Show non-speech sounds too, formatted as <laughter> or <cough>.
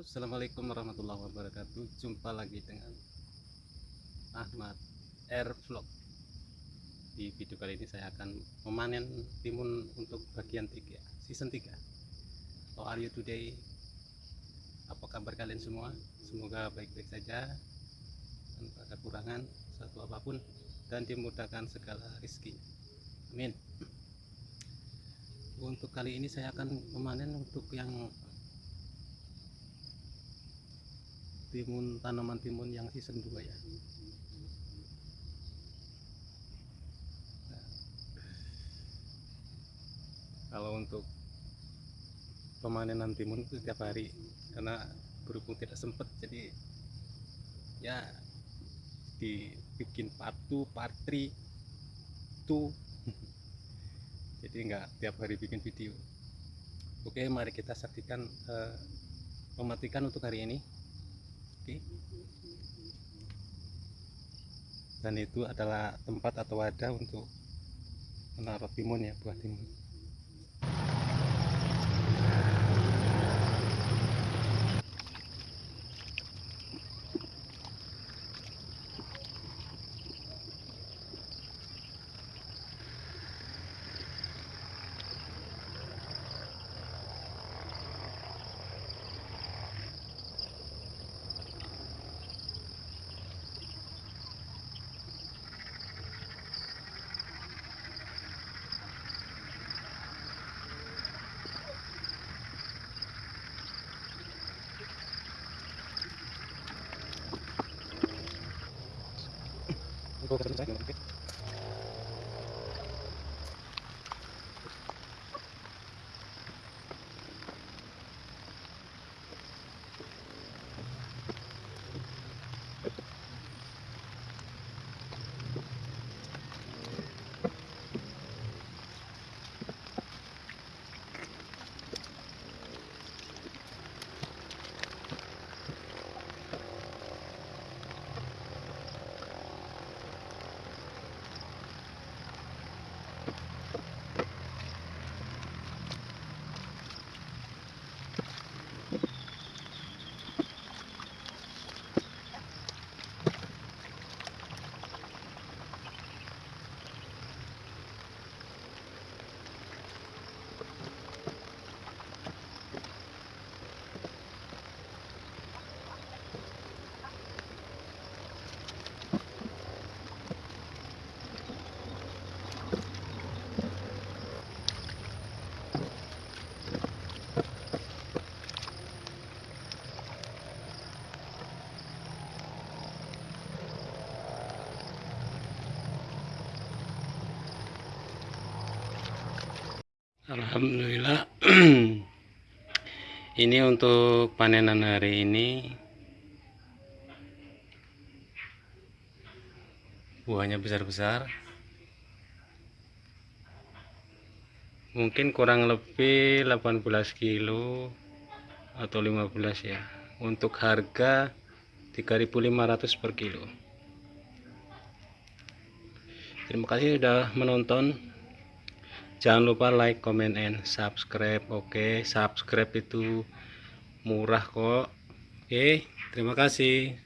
Assalamualaikum warahmatillahi wabarakatuh. Jumpa lagi dengan Ahmad Air Vlog Di video kali ini saya akan memanen timun untuk bagian 3 Season 3 How are you today? Apa kabar kalian semua? Semoga baik-baik saja Tanpa kekurangan satu apa pun Dan dimudahkan segala rezeki Amin. Untuk kali ini saya akan memanen untuk yang timun tanaman timun yang season 2 ya. Kalau untuk pemanenan timun itu setiap hari karena berhubung tidak sempat jadi ya dibikin patu patri tuh jadi enggak tiap hari bikin video. Oke mari kita saksikan uh, mematikan untuk hari ini Oke. Dan itu adalah tempat atau wadah untuk menaruh timun ya, buah timun. 구독 버튼 잘 눌러주세요. Alhamdulillah. <clears throat> Ini untuk panenan hari ini. Buahnya besar-besar. Mungkin kurang lebih 18 kilo atau 15 ya. Untuk harga 3500 per kilo. Terima kasih sudah menonton jangan lupa like comment and subscribe oke okay? subscribe itu murah kok oke okay? terima kasih